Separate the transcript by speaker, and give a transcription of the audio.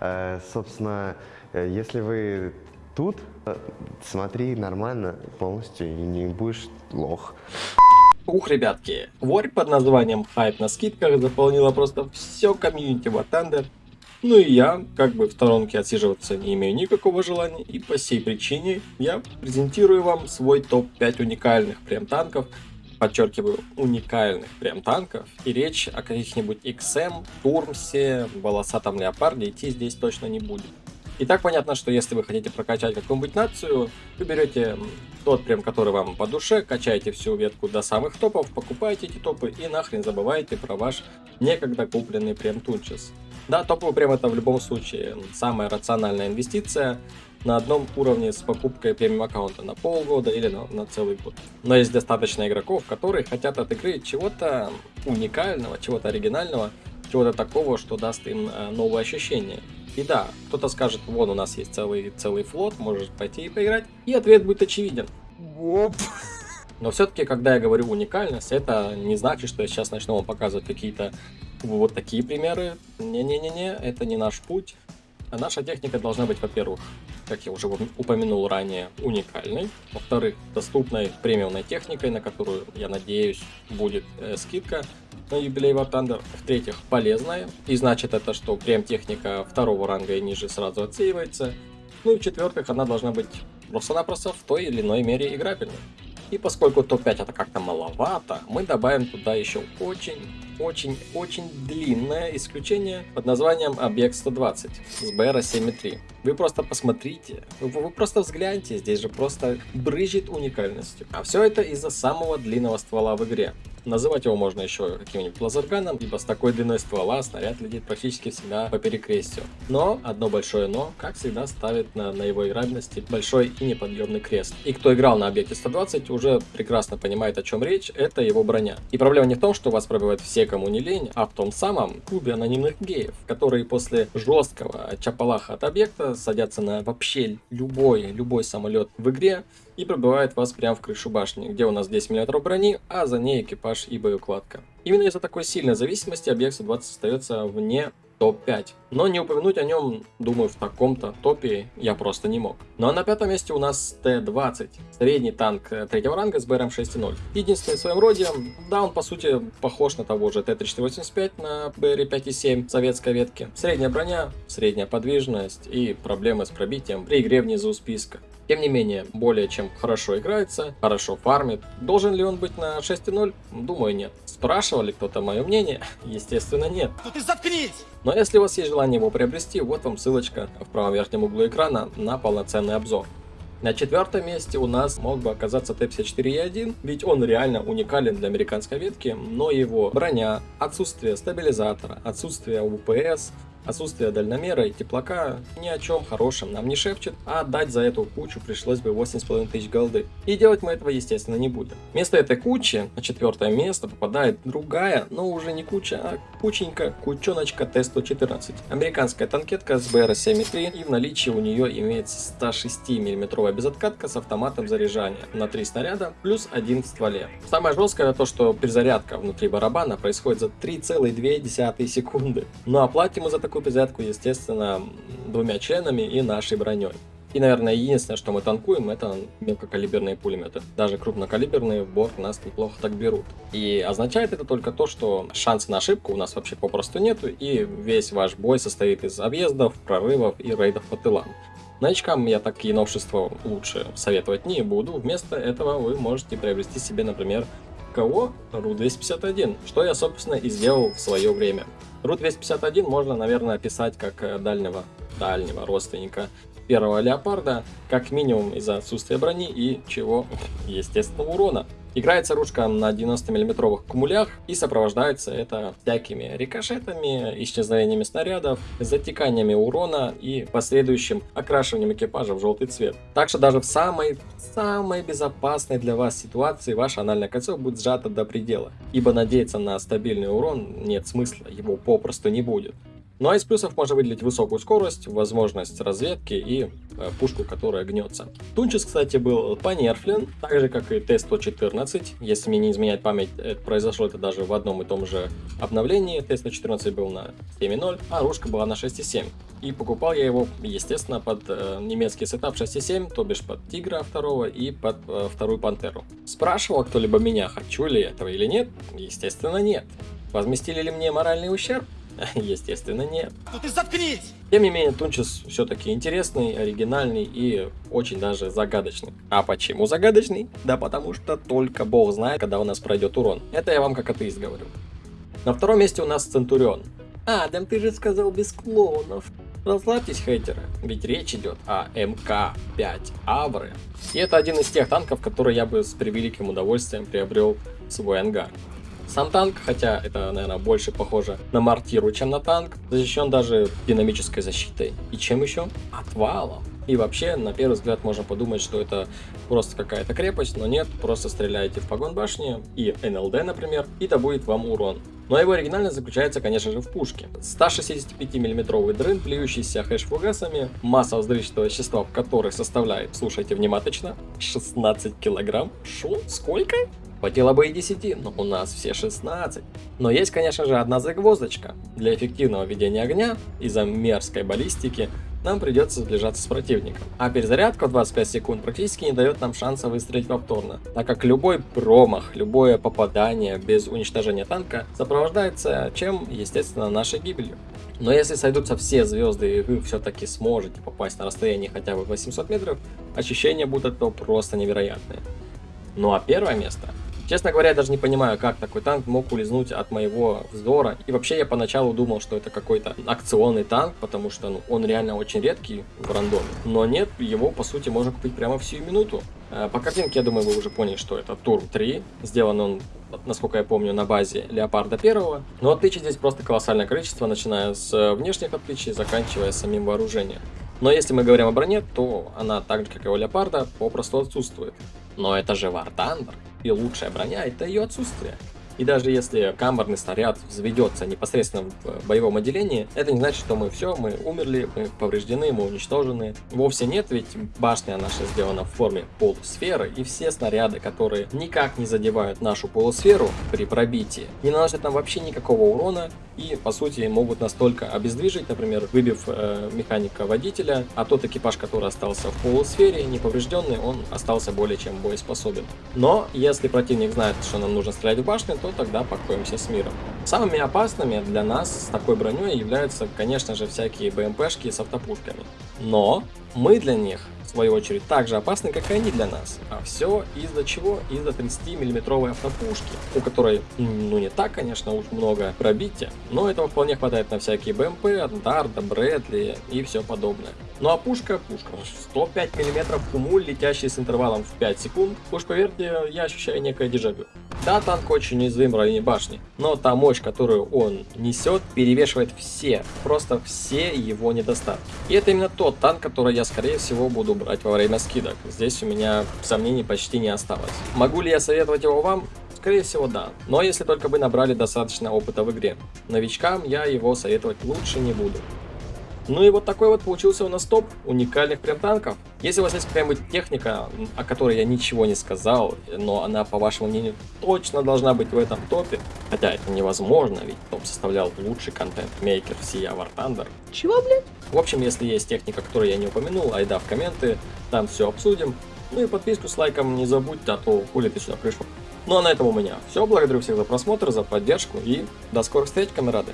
Speaker 1: Э, собственно, э, если вы тут, э, смотри нормально полностью и не будешь лох.
Speaker 2: Ух, ребятки, ворь под названием Hype на скидках заполнила просто все комьюнити War Thunder. Ну и я, как бы в сторонке отсиживаться не имею никакого желания, и по сей причине я презентирую вам свой топ-5 уникальных прям танков, подчеркиваю, уникальных прям танков, и речь о каких-нибудь XM, Турмсе, волосатом леопарде идти здесь точно не будет. И так понятно, что если вы хотите прокачать какую-нибудь нацию, вы берете тот прем, который вам по душе, качаете всю ветку до самых топов, покупаете эти топы и нахрен забываете про ваш некогда купленный прем Тунчес. Да, топовый прем это в любом случае самая рациональная инвестиция на одном уровне с покупкой премиум аккаунта на полгода или на, на целый год. Но есть достаточно игроков, которые хотят от игры чего-то уникального, чего-то оригинального, чего-то такого, что даст им э, новые ощущения. И да, кто-то скажет, вон у нас есть целый, целый флот, можешь пойти и поиграть. И ответ будет очевиден. Оп. Но все-таки, когда я говорю уникальность, это не значит, что я сейчас начну вам показывать какие-то вот такие примеры. Не-не-не-не, это не наш путь. А наша техника должна быть, во-первых, как я уже упомянул ранее, уникальной. Во-вторых, доступной премиумной техникой, на которую, я надеюсь, будет э, скидка на юбилей War Thunder. В-третьих, полезная. И значит это, что прем-техника второго ранга и ниже сразу отсеивается. Ну и в-четвертых, она должна быть просто-напросто в той или иной мере играбельной. И поскольку топ-5 это как-то маловато, мы добавим туда еще очень очень-очень длинное исключение под названием Объект 120 с BR 7.3. Вы просто посмотрите, вы, вы просто взгляньте, здесь же просто брызжет уникальностью. А все это из-за самого длинного ствола в игре. Называть его можно еще каким-нибудь лазерганом, ибо с такой длиной ствола снаряд летит практически всегда по перекрестию. Но, одно большое но, как всегда ставит на, на его играбельности большой и неподъемный крест. И кто играл на объекте 120, уже прекрасно понимает о чем речь, это его броня. И проблема не в том, что вас пробивают все, кому не лень, а в том самом клубе анонимных геев, которые после жесткого чапалаха от объекта садятся на вообще любой, любой самолет в игре, и пробивает вас прямо в крышу башни, где у нас 10 мм брони, а за ней экипаж и боеукладка. Именно из-за такой сильной зависимости объект 120 остается вне топ-5. Но не упомянуть о нем, думаю, в таком-то топе я просто не мог. Ну а на пятом месте у нас Т-20. Средний танк третьего ранга с БРМ 6.0. Единственный в своем роде, да, он по сути похож на того же Т-3485 на БР 5.7 советской ветки. Средняя броня, средняя подвижность и проблемы с пробитием при игре внизу списка. Тем не менее, более чем хорошо играется, хорошо фармит. Должен ли он быть на 6.0? Думаю, нет. Спрашивали кто-то мое мнение? Естественно, нет. Ну ты заткнись! Но если у вас есть желание его приобрести, вот вам ссылочка в правом верхнем углу экрана на полноценный обзор. На четвертом месте у нас мог бы оказаться Т-54Е1, ведь он реально уникален для американской ветки, но его броня, отсутствие стабилизатора, отсутствие УПС, Отсутствие дальномера и теплака ни о чем хорошем нам не шепчет, а отдать за эту кучу пришлось бы 8,5 тысяч голды. И делать мы этого естественно не будем. Вместо этой кучи на четвертое место попадает другая, но уже не куча, а кученька, кучоночка Т-114. Американская танкетка с БР-7.3 и в наличии у нее имеется 106 мм безоткатка с автоматом заряжания на 3 снаряда плюс один в стволе. Самое жесткое то, что перезарядка внутри барабана происходит за 3,2 секунды. Ну а платим мы за такую такую пизятку, естественно, двумя членами и нашей броней. И, наверное, единственное, что мы танкуем, это мелкокалиберные пулеметы. Даже крупнокалиберные в борт нас неплохо так берут. И означает это только то, что шанса на ошибку у нас вообще попросту нету, и весь ваш бой состоит из объездов, прорывов и рейдов по тылам. Новичкам я такие новшества лучше советовать не буду. Вместо этого вы можете приобрести себе, например, КО РУ-251, что я, собственно, и сделал в свое время. РУ-251 можно, наверное, описать как э, дальнего, дальнего родственника первого леопарда, как минимум из-за отсутствия брони и чего, естественно, урона. Играется ручка на 90 миллиметровых кумулях и сопровождается это всякими рикошетами, исчезновениями снарядов, затеканиями урона и последующим окрашиванием экипажа в желтый цвет. Так что даже в самой, самой безопасной для вас ситуации ваше анальное кольцо будет сжато до предела, ибо надеяться на стабильный урон нет смысла, его попросту не будет. Ну а из плюсов можно выделить высокую скорость, возможность разведки и э, пушку, которая гнется. Тунчес, кстати, был понерфлен, так же как и Т-114. Если мне не изменяет память, это произошло это даже в одном и том же обновлении. Т-114 был на 7.0, а ружка была на 6.7. И покупал я его, естественно, под э, немецкий сетап 6.7, то бишь под Тигра второго и под э, вторую Пантеру. Спрашивал кто-либо меня, хочу ли этого или нет? Естественно, нет. Возместили ли мне моральный ущерб? Естественно, нет.
Speaker 3: Ну ты заткнись!
Speaker 2: Тем не менее, Тунчес все-таки интересный, оригинальный и очень даже загадочный. А почему загадочный? Да потому что только бог знает, когда у нас пройдет урон. Это я вам как атеист говорю. На втором месте у нас Центурион. Адам, ты же сказал без клоунов. Расслабьтесь, хейтеры, ведь речь идет о МК-5 Авры. И это один из тех танков, которые я бы с превеликим удовольствием приобрел в свой ангар. Сам танк, хотя это, наверное, больше похоже на мортиру, чем на танк, защищен даже динамической защитой. И чем еще? Отвалом. И вообще, на первый взгляд, можно подумать, что это просто какая-то крепость, но нет, просто стреляете в погон башни и НЛД, например, и то будет вам урон. Но его оригинальность заключается, конечно же, в пушке. 165 миллиметровый дрын, плюющийся хэш-фугасами, масса взрывчатого вещества в которой составляет, слушайте внимательно, 16 килограмм. Шо? Сколько? Хватило бы и 10, но у нас все 16. Но есть, конечно же, одна загвоздочка. Для эффективного ведения огня из-за мерзкой баллистики нам придется сближаться с противником. А перезарядка в 25 секунд практически не дает нам шанса выстрелить повторно, так как любой промах, любое попадание без уничтожения танка сопровождается чем? Естественно, нашей гибелью. Но если сойдутся все звезды и вы все-таки сможете попасть на расстояние хотя бы 800 метров, ощущения будут этого просто невероятные. Ну а первое место Честно говоря, я даже не понимаю, как такой танк мог улизнуть от моего взора. И вообще я поначалу думал, что это какой-то акционный танк, потому что ну, он реально очень редкий в рандоме. Но нет, его по сути можно купить прямо в сию минуту. Э, по картинке, я думаю, вы уже поняли, что это Турм 3. Сделан он, насколько я помню, на базе Леопарда 1. Но отличий здесь просто колоссальное количество, начиная с внешних отличий, заканчивая самим вооружением. Но если мы говорим о броне, то она так же, как и у Леопарда, попросту отсутствует. Но это же War Thunder и лучшая броня это ее отсутствие. И даже если камерный снаряд взведется непосредственно в боевом отделении, это не значит, что мы все, мы умерли, мы повреждены, мы уничтожены. Вовсе нет, ведь башня наша сделана в форме полусферы, и все снаряды, которые никак не задевают нашу полусферу при пробитии, не наносят нам вообще никакого урона, и по сути могут настолько обездвижить, например, выбив э, механика водителя, а тот экипаж, который остался в полусфере, неповрежденный, он остался более чем боеспособен. Но если противник знает, что нам нужно стрелять в башню, то тогда покоимся с миром. Самыми опасными для нас с такой броней являются, конечно же, всякие БМПшки с автопушками. Но мы для них в свою очередь, так же опасны, как и они для нас. А все из-за чего? Из-за 30-миллиметровой автопушки, у которой, ну не так, конечно, уж много пробития, но этого вполне хватает на всякие БМП, Дарда, Брэдли и все подобное. Ну а пушка, пушка, 105 мм кумуль, летящий с интервалом в 5 секунд. Уж поверьте, я ощущаю некое дежавю. Да, танк очень уязвим в районе башни, но та мощь, которую он несет, перевешивает все, просто все его недостатки. И это именно тот танк, который я, скорее всего, буду брать во время скидок. Здесь у меня сомнений почти не осталось. Могу ли я советовать его вам? Скорее всего, да. Но если только вы набрали достаточно опыта в игре. Новичкам я его советовать лучше не буду. Ну и вот такой вот получился у нас топ уникальных прям танков. Если у вас есть какая-нибудь техника, о которой я ничего не сказал, но она, по вашему мнению, точно должна быть в этом топе, хотя это невозможно, ведь топ составлял лучший контент-мейкер всея War Thunder.
Speaker 3: Чего, блядь?
Speaker 2: В общем, если есть техника, которую я не упомянул, айда в комменты, там все обсудим. Ну и подписку с лайком не забудьте, а то хули ты сюда пришел. Ну а на этом у меня все. Благодарю всех за просмотр, за поддержку и до скорых встреч, камерады.